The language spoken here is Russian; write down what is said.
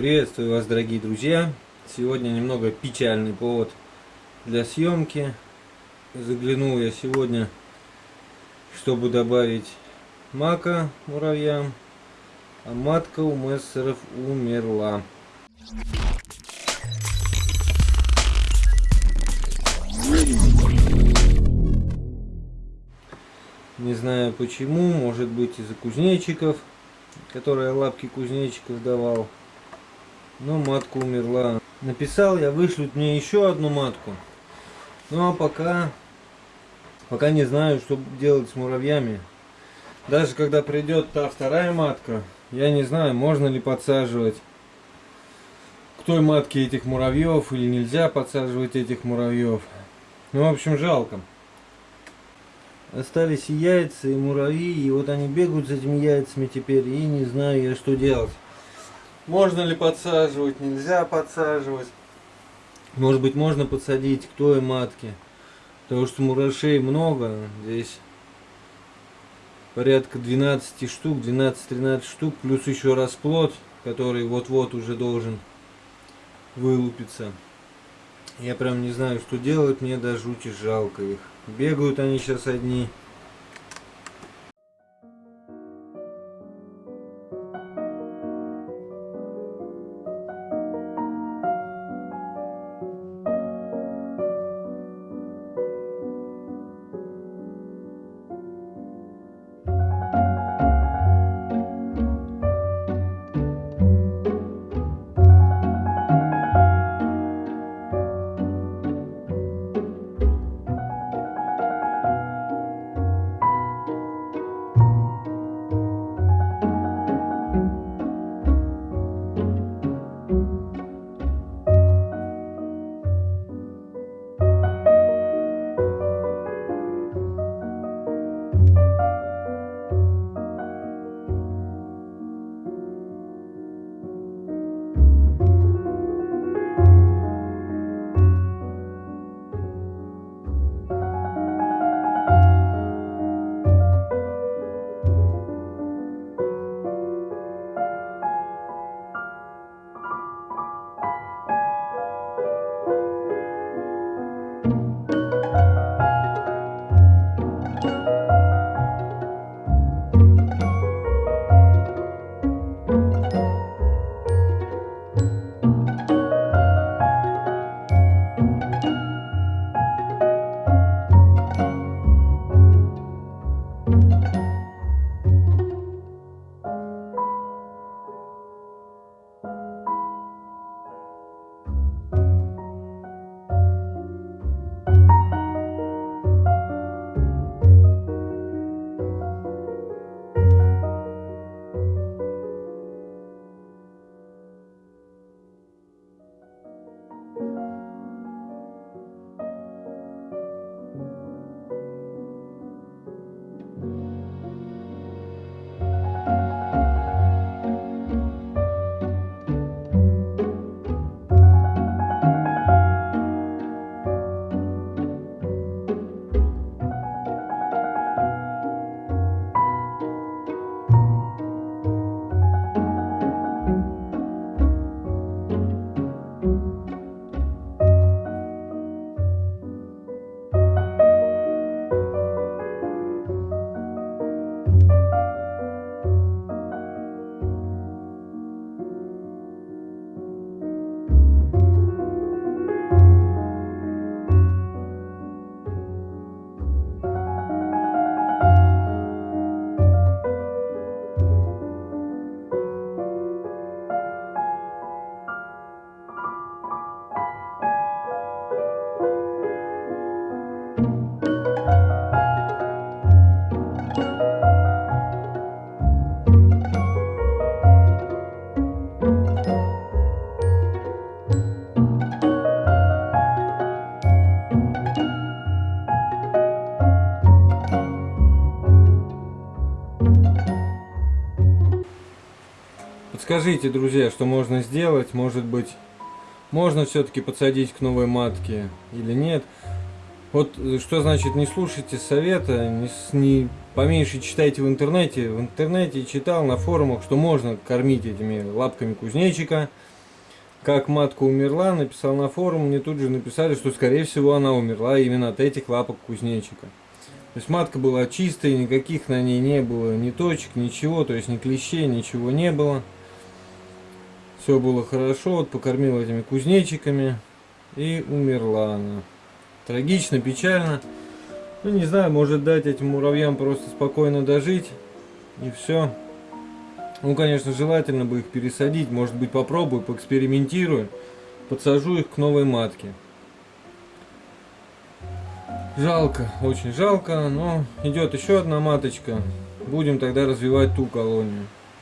Приветствую вас, дорогие друзья! Сегодня немного печальный повод для съемки. Заглянул я сегодня, чтобы добавить мака муравьям, а матка у мессеров умерла. Не знаю почему, может быть из-за кузнечиков, которые лапки кузнечиков давал. Но матка умерла. Написал я вышлют мне еще одну матку. Ну а пока, пока не знаю, что делать с муравьями. Даже когда придет та вторая матка, я не знаю, можно ли подсаживать к той матке этих муравьев или нельзя подсаживать этих муравьев. Ну, в общем, жалко. Остались и яйца, и муравьи, и вот они бегают с этими яйцами теперь, и не знаю я, что делать. Можно ли подсаживать, нельзя подсаживать. Может быть, можно подсадить к той матке. Потому что мурашей много. Здесь порядка 12 штук, 12-13 штук. Плюс еще расплод, который вот-вот уже должен вылупиться. Я прям не знаю, что делать. Мне даже жути жалко их. Бегают они сейчас одни. Подскажите, друзья, что можно сделать? Может быть, можно все-таки подсадить к новой матке или нет? Вот что значит не слушайте совета, не, не поменьше читайте в интернете. В интернете читал на форумах, что можно кормить этими лапками кузнечика. Как матка умерла, написал на форум, мне тут же написали, что скорее всего она умерла именно от этих лапок кузнечика. То есть матка была чистая, никаких на ней не было ни точек, ничего, то есть ни клещей, ничего не было. Все было хорошо, вот покормил этими кузнечиками и умерла она. Трагично, печально. Ну не знаю, может дать этим муравьям просто спокойно дожить и все. Ну конечно желательно бы их пересадить, может быть попробую, поэкспериментирую, подсажу их к новой матке. Жалко, очень жалко, но идет еще одна маточка. Будем тогда развивать ту колонию.